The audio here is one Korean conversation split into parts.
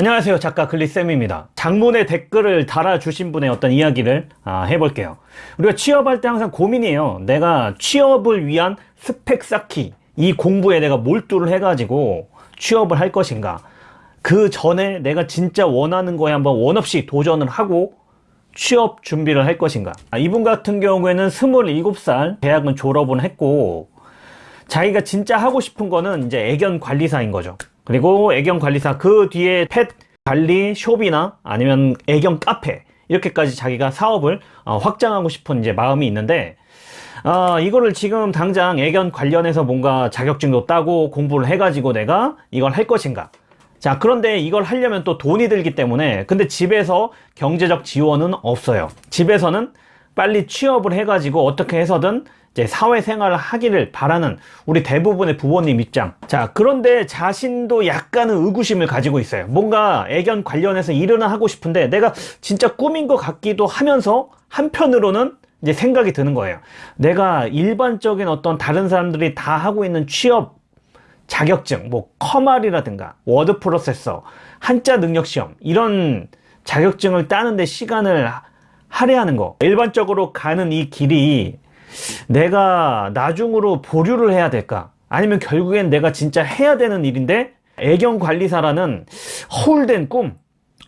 안녕하세요. 작가 글리쌤입니다. 장문의 댓글을 달아주신 분의 어떤 이야기를 아, 해볼게요. 우리가 취업할 때 항상 고민이에요. 내가 취업을 위한 스펙 쌓기 이 공부에 내가 몰두를 해가지고 취업을 할 것인가? 그 전에 내가 진짜 원하는 거에 한번 원 없이 도전을 하고 취업 준비를 할 것인가? 아, 이분 같은 경우에는 27살 대학은 졸업은 했고 자기가 진짜 하고 싶은 거는 이제 애견 관리사인 거죠 그리고 애견 관리사 그 뒤에 펫 관리 숍이나 아니면 애견 카페 이렇게까지 자기가 사업을 어, 확장하고 싶은 이제 마음이 있는데 어, 이거를 지금 당장 애견 관련해서 뭔가 자격증도 따고 공부를 해가지고 내가 이걸 할 것인가. 자 그런데 이걸 하려면 또 돈이 들기 때문에 근데 집에서 경제적 지원은 없어요. 집에서는 빨리 취업을 해가지고 어떻게 해서든 이제 사회생활을 하기를 바라는 우리 대부분의 부모님 입장. 자 그런데 자신도 약간은 의구심을 가지고 있어요. 뭔가 애견 관련해서 일은 하고 싶은데 내가 진짜 꿈인 것 같기도 하면서 한편으로는 이제 생각이 드는 거예요. 내가 일반적인 어떤 다른 사람들이 다 하고 있는 취업 자격증 뭐 컴활이라든가 워드 프로세서 한자 능력 시험 이런 자격증을 따는데 시간을 할애하는 거. 일반적으로 가는 이 길이 내가 나중으로 보류를 해야 될까? 아니면 결국엔 내가 진짜 해야 되는 일인데 애견 관리사라는 허울된 꿈.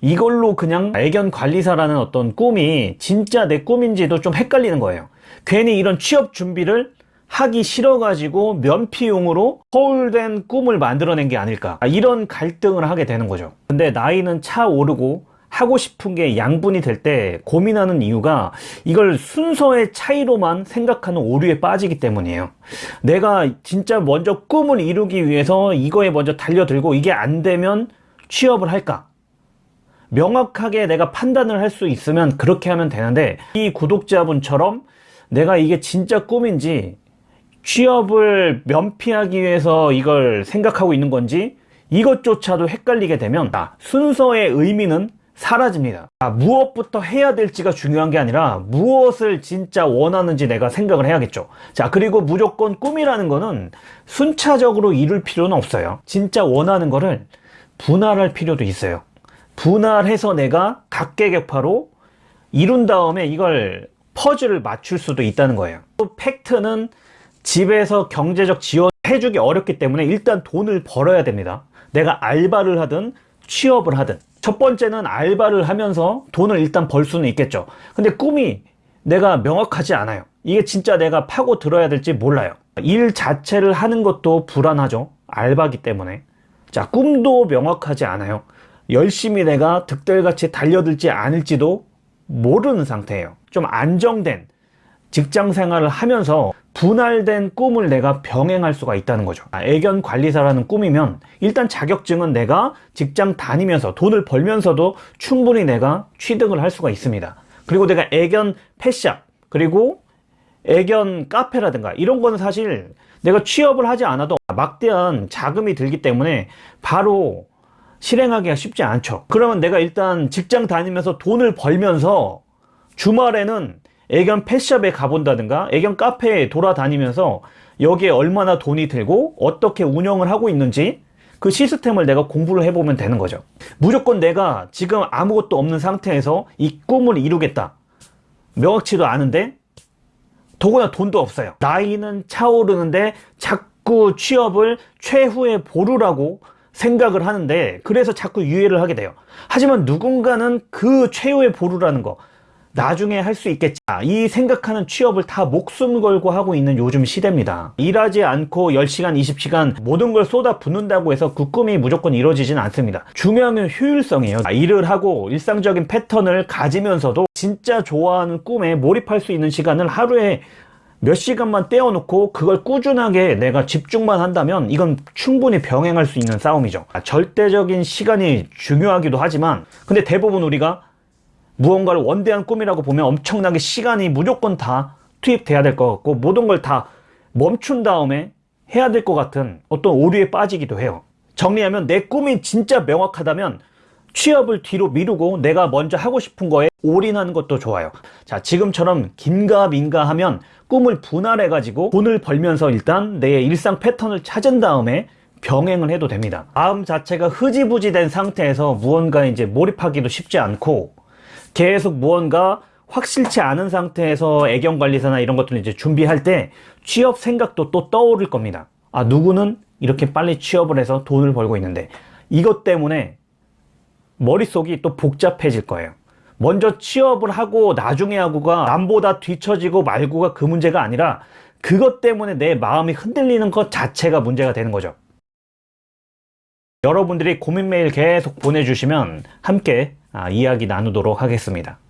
이걸로 그냥 애견 관리사라는 어떤 꿈이 진짜 내 꿈인지도 좀 헷갈리는 거예요. 괜히 이런 취업 준비를 하기 싫어가지고 면피용으로 허울된 꿈을 만들어낸 게 아닐까. 이런 갈등을 하게 되는 거죠. 근데 나이는 차 오르고 하고 싶은 게 양분이 될 때 고민하는 이유가 이걸 순서의 차이로만 생각하는 오류에 빠지기 때문이에요. 내가 진짜 먼저 꿈을 이루기 위해서 이거에 먼저 달려들고 이게 안 되면 취업을 할까? 명확하게 내가 판단을 할 수 있으면 그렇게 하면 되는데 이 구독자분처럼 내가 이게 진짜 꿈인지 취업을 면피하기 위해서 이걸 생각하고 있는 건지 이것조차도 헷갈리게 되면 아, 순서의 의미는 사라집니다. 아, 무엇부터 해야 될지가 중요한 게 아니라 무엇을 진짜 원하는지 내가 생각을 해야겠죠. 자 그리고 무조건 꿈이라는 거는 순차적으로 이룰 필요는 없어요. 진짜 원하는 거를 분할할 필요도 있어요. 분할해서 내가 각계격파로 이룬 다음에 이걸 퍼즐을 맞출 수도 있다는 거예요. 또 팩트는 집에서 경제적 지원 해주기 어렵기 때문에 일단 돈을 벌어야 됩니다. 내가 알바를 하든 취업을 하든 첫 번째는 알바를 하면서 돈을 일단 벌 수는 있겠죠. 근데 꿈이 내가 명확하지 않아요. 이게 진짜 내가 파고 들어야 될지 몰라요. 일 자체를 하는 것도 불안하죠. 알바기 때문에. 자 꿈도 명확하지 않아요. 열심히 내가 득달같이 달려들지 않을지도 모르는 상태예요. 좀 안정된 직장 생활을 하면서 분할된 꿈을 내가 병행할 수가 있다는 거죠. 아, 애견 관리사라는 꿈이면 일단 자격증은 내가 직장 다니면서 돈을 벌면서도 충분히 내가 취득을 할 수가 있습니다. 그리고 내가 애견 펫샵 그리고 애견 카페라든가 이런 거는 사실 내가 취업을 하지 않아도 막대한 자금이 들기 때문에 바로 실행하기가 쉽지 않죠. 그러면 내가 일단 직장 다니면서 돈을 벌면서 주말에는 애견 펫샵에 가본다든가 애견 카페에 돌아다니면서 여기에 얼마나 돈이 들고 어떻게 운영을 하고 있는지 그 시스템을 내가 공부를 해보면 되는 거죠. 무조건 내가 지금 아무것도 없는 상태에서 이 꿈을 이루겠다. 명확치도 않은데 더구나 돈도 없어요. 나이는 차오르는데 자꾸 취업을 최후의 보루라고 생각을 하는데 그래서 자꾸 유예를 하게 돼요. 하지만 누군가는 그 최후의 보루라는 거 나중에 할 수 있겠지. 이 생각하는 취업을 다 목숨 걸고 하고 있는 요즘 시대입니다. 일하지 않고 10시간 20시간 모든 걸 쏟아 붓는다고 해서 그 꿈이 무조건 이루어지진 않습니다. 중요한 건 효율성이에요. 일을 하고 일상적인 패턴을 가지면서도 진짜 좋아하는 꿈에 몰입할 수 있는 시간을 하루에 몇 시간만 떼어놓고 그걸 꾸준하게 내가 집중만 한다면 이건 충분히 병행할 수 있는 싸움이죠. 절대적인 시간이 중요하기도 하지만 근데 대부분 우리가 무언가를 원대한 꿈이라고 보면 엄청나게 시간이 무조건 다 투입돼야 될 것 같고 모든 걸 다 멈춘 다음에 해야 될 것 같은 어떤 오류에 빠지기도 해요 정리하면 내 꿈이 진짜 명확하다면 취업을 뒤로 미루고 내가 먼저 하고 싶은 거에 올인하는 것도 좋아요 자 지금처럼 긴가민가 하면 꿈을 분할해 가지고 돈을 벌면서 일단 내 일상 패턴을 찾은 다음에 병행을 해도 됩니다. 마음 자체가 흐지부지 된 상태에서 무언가 이제 몰입하기도 쉽지 않고 계속 무언가 확실치 않은 상태에서 애경관리사나 이런 것들을 이제 준비할 때 취업 생각도 또 떠오를 겁니다. 아, 누구는 이렇게 빨리 취업을 해서 돈을 벌고 있는데 이것 때문에 머릿속이 또 복잡해질 거예요. 먼저 취업을 하고 나중에 하고가 남보다 뒤처지고 말고가 그 문제가 아니라 그것 때문에 내 마음이 흔들리는 것 자체가 문제가 되는 거죠. 여러분들이 고민 메일 계속 보내주시면 함께 아, 이야기 나누도록 하겠습니다.